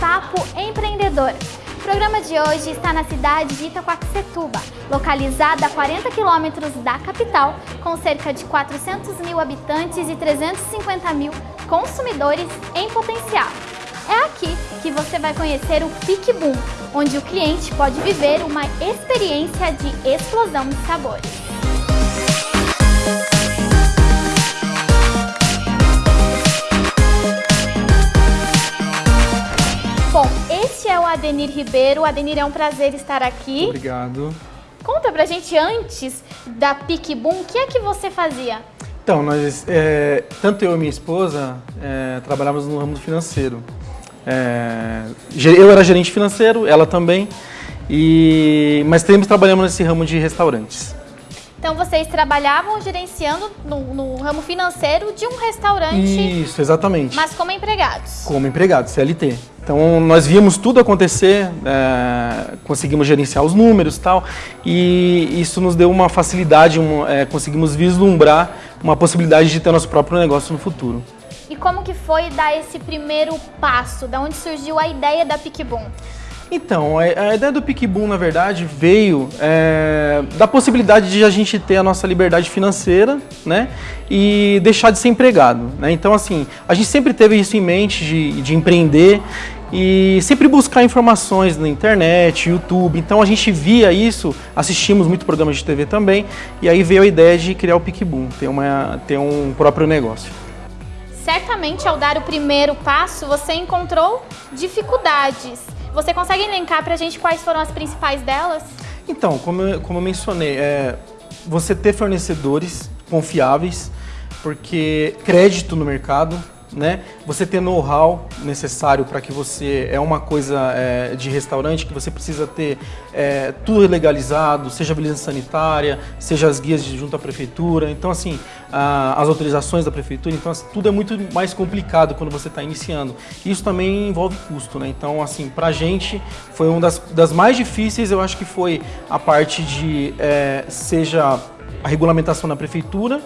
Papo Empreendedor. O programa de hoje está na cidade de Itaquaquecetuba, localizada a 40 quilômetros da capital, com cerca de 400 mil habitantes e 350 mil consumidores em potencial. É aqui que você vai conhecer o Pique Boom, onde o cliente pode viver uma experiência de explosão de sabores. Adenir Ribeiro. Adenir, é um prazer estar aqui. Obrigado. Conta pra gente antes da Pique Boom, o que é que você fazia? Então, nós, é, tanto eu e minha esposa é, trabalhávamos no ramo financeiro. É, eu era gerente financeiro, ela também, e, mas sempre trabalhamos nesse ramo de restaurantes. Então vocês trabalhavam gerenciando no, no, ramo financeiro de um restaurante. Isso, exatamente. Mas como empregados. Como empregados, CLT. Então nós víamos tudo acontecer, é, conseguimos gerenciar os números e tal, e isso nos deu uma facilidade, um, é, conseguimos vislumbrar uma possibilidade de ter nosso próprio negócio no futuro. E como que foi dar esse primeiro passo? Da onde surgiu a ideia da PicBoom? Então, a ideia do PicBoom, na verdade, veio é, da possibilidade de a gente ter a nossa liberdade financeira, né? E deixar de ser empregado, né? Então, assim, a gente sempre teve isso em mente de, de empreender e sempre buscar informações na internet, YouTube. Então, a gente via isso, assistimos muito programas de TV também, e aí veio a ideia de criar o PicBoom, ter, uma, ter um próprio negócio certamente ao dar o primeiro passo você encontrou dificuldades. Você consegue elencar para a gente quais foram as principais delas? Então, como eu, como eu mencionei, é, você ter fornecedores confiáveis, porque crédito no mercado, né? Você ter know-how necessário para que você é uma coisa é, de restaurante que você precisa ter é, tudo legalizado, seja a vigilância sanitária, seja as guias de junto à prefeitura, então assim a, as autorizações da prefeitura, então assim, tudo é muito mais complicado quando você está iniciando. Isso também envolve custo, né? Então assim para a gente foi uma das, das mais difíceis, eu acho que foi a parte de é, seja a regulamentação na prefeitura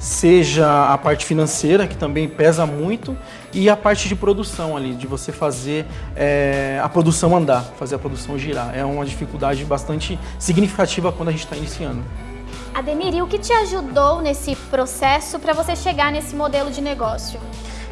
seja a parte financeira, que também pesa muito, e a parte de produção ali, de você fazer é, a produção andar, fazer a produção girar. É uma dificuldade bastante significativa quando a gente está iniciando. Adenir, e o que te ajudou nesse processo para você chegar nesse modelo de negócio?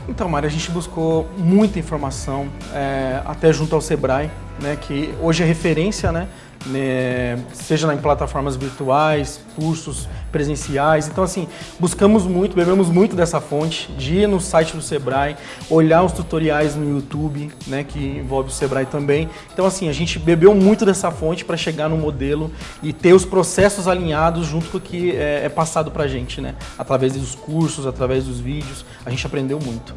Então, Mari, a gente buscou muita informação, é, até junto ao Sebrae, né, que hoje é referência, né, né, seja em plataformas virtuais, cursos presenciais. Então, assim, buscamos muito, bebemos muito dessa fonte, de ir no site do Sebrae, olhar os tutoriais no YouTube, né, que envolve o Sebrae também. Então, assim, a gente bebeu muito dessa fonte para chegar no modelo e ter os processos alinhados junto com o que é, é passado para a gente, né, através dos cursos, através dos vídeos. A gente aprendeu muito.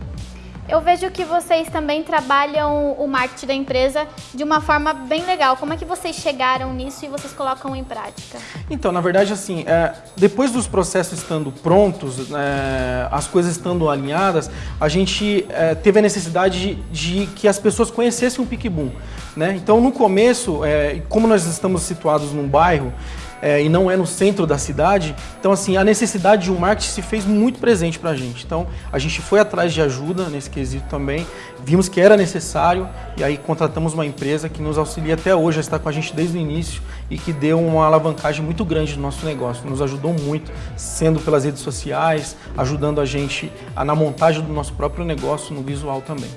Eu vejo que vocês também trabalham o marketing da empresa de uma forma bem legal. Como é que vocês chegaram nisso e vocês colocam em prática? Então, na verdade, assim, é, depois dos processos estando prontos, é, as coisas estando alinhadas, a gente é, teve a necessidade de, de, que as pessoas conhecessem o PicBoom. Né? Então, no começo, é, como nós estamos situados num bairro, é, e não é no centro da cidade. Então, assim, a necessidade de um marketing se fez muito presente para a gente. Então, a gente foi atrás de ajuda nesse quesito também, vimos que era necessário e aí contratamos uma empresa que nos auxilia até hoje, está com a gente desde o início e que deu uma alavancagem muito grande no nosso negócio, nos ajudou muito, sendo pelas redes sociais, ajudando a gente na montagem do nosso próprio negócio no visual também.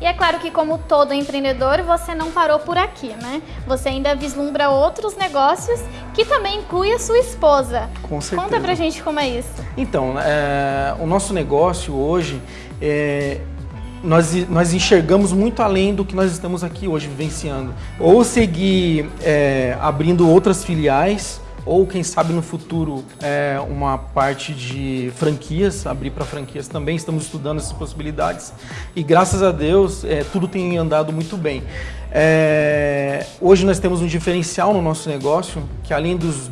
E é claro que como todo empreendedor, você não parou por aqui, né? Você ainda vislumbra outros negócios que também inclui a sua esposa. Com certeza. Conta pra gente como é isso. Então, é, o nosso negócio hoje, é, nós, nós enxergamos muito além do que nós estamos aqui hoje vivenciando. Ou seguir é, abrindo outras filiais, ou quem sabe no futuro é, uma parte de franquias, abrir para franquias também, estamos estudando essas possibilidades e graças a Deus é, tudo tem andado muito bem. É, hoje nós temos um diferencial no nosso negócio, que além dos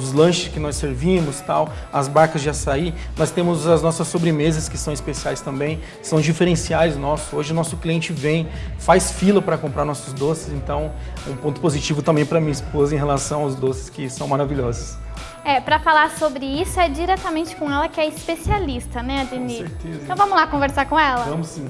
dos lanches que nós servimos, tal, as barcas de açaí. Nós temos as nossas sobremesas que são especiais também, são diferenciais nossos. Hoje o nosso cliente vem, faz fila para comprar nossos doces, então um ponto positivo também para minha esposa em relação aos doces que são maravilhosos. É, para falar sobre isso é diretamente com ela que é especialista, né, Adenir? Com certeza. Então vamos lá conversar com ela? Vamos sim.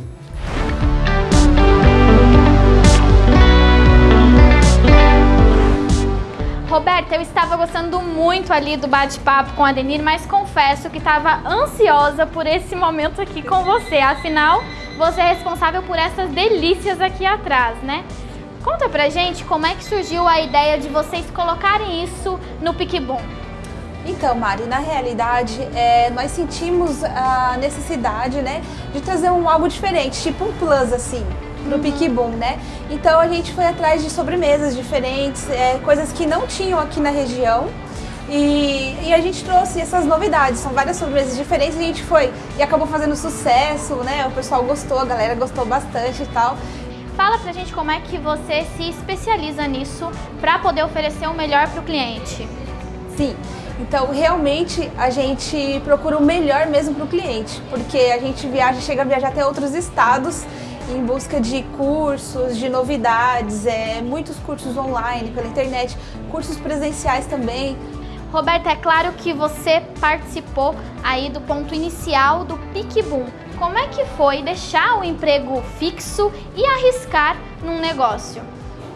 Roberta, eu estava gostando muito ali do bate-papo com a Denir, mas confesso que estava ansiosa por esse momento aqui com você. Afinal, você é responsável por essas delícias aqui atrás, né? Conta pra gente como é que surgiu a ideia de vocês colocarem isso no PicBoom. Então, Mari, na realidade, é, nós sentimos a necessidade, né, de trazer um algo diferente, tipo um plus, assim, pro uhum. PicBoom, né? Então a gente foi atrás de sobremesas diferentes, é, coisas que não tinham aqui na região. E, e, a gente trouxe essas novidades, são várias sobremesas diferentes, a gente foi e acabou fazendo sucesso, né? O pessoal gostou, a galera gostou bastante e tal. Fala pra gente como é que você se especializa nisso para poder oferecer o melhor para o cliente. Sim, então realmente a gente procura o melhor mesmo para o cliente, porque a gente viaja, chega a viajar até outros estados em busca de cursos, de novidades, é, muitos cursos online, pela internet, cursos presenciais também. Roberta, é claro que você participou aí do ponto inicial do PicBoom. Como é que foi deixar o emprego fixo e arriscar num negócio?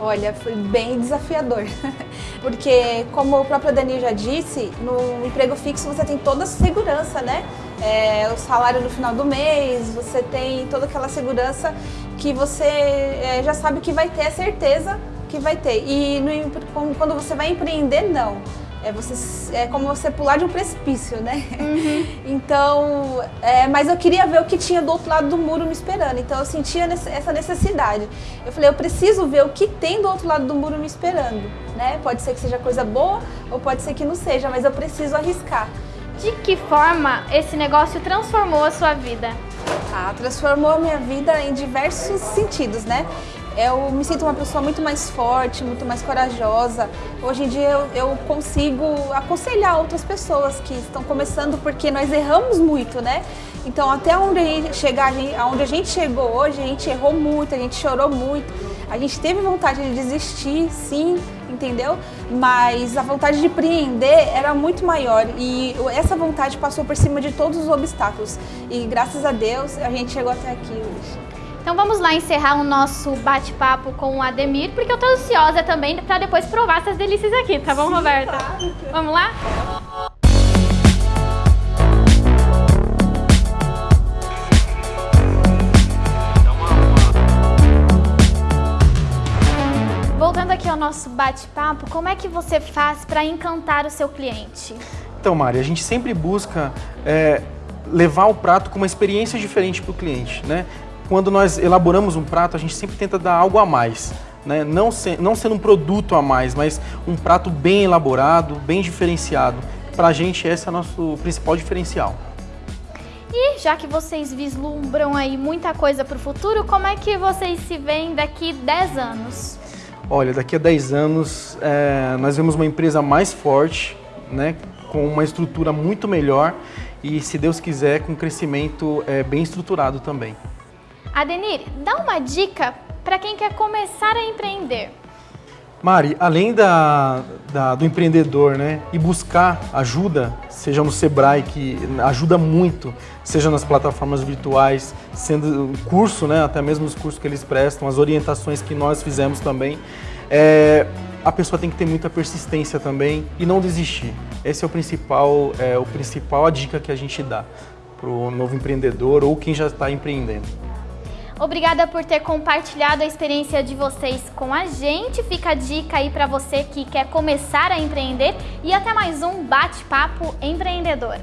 Olha, foi bem desafiador, porque como o próprio Dani já disse, no emprego fixo você tem toda a segurança, né? É, o salário no final do mês, você tem toda aquela segurança que você é, já sabe que vai ter, é certeza que vai ter. E no, quando você vai empreender, não. É, você, é como você pular de um precipício, né? Uhum. Então, é, mas eu queria ver o que tinha do outro lado do muro me esperando. Então eu sentia essa necessidade. Eu falei, eu preciso ver o que tem do outro lado do muro me esperando, né? Pode ser que seja coisa boa ou pode ser que não seja, mas eu preciso arriscar. De que forma esse negócio transformou a sua vida? Ah, transformou a minha vida em diversos sentidos, né? Eu me sinto uma pessoa muito mais forte, muito mais corajosa. Hoje em dia eu, eu consigo aconselhar outras pessoas que estão começando porque nós erramos muito, né? Então até onde chegar, aonde a gente chegou hoje, a gente errou muito, a gente chorou muito. A gente teve vontade de desistir, sim, entendeu? Mas a vontade de empreender era muito maior e essa vontade passou por cima de todos os obstáculos. E graças a Deus a gente chegou até aqui hoje. Então vamos lá encerrar o nosso bate-papo com o Ademir, porque eu tô ansiosa também para depois provar essas delícias aqui, tá bom, Sim, Roberta? Claro. Vamos lá? Nosso bate-papo, como é que você faz para encantar o seu cliente? Então, Mari, a gente sempre busca é, levar o prato com uma experiência diferente para o cliente, né? Quando nós elaboramos um prato, a gente sempre tenta dar algo a mais. Né? Não, se, não sendo um produto a mais, mas um prato bem elaborado, bem diferenciado. Para a gente, esse é o nosso principal diferencial. E já que vocês vislumbram aí muita coisa para o futuro, como é que vocês se veem daqui 10 anos? Olha, daqui a 10 anos é, nós vemos uma empresa mais forte, né, com uma estrutura muito melhor e, se Deus quiser, com um crescimento é, bem estruturado também. Adenir, dá uma dica para quem quer começar a empreender. Mari, além da, da, do empreendedor né, e buscar ajuda, seja no Sebrae, que ajuda muito, seja nas plataformas virtuais, sendo curso, né, até mesmo os cursos que eles prestam, as orientações que nós fizemos também, é, a pessoa tem que ter muita persistência também e não desistir. Esse é o principal, é, o principal a dica que a gente dá para o novo empreendedor ou quem já está empreendendo. Obrigada por ter compartilhado a experiência de vocês com a gente. Fica a dica aí para você que quer começar a empreender e até mais um bate-papo empreendedor.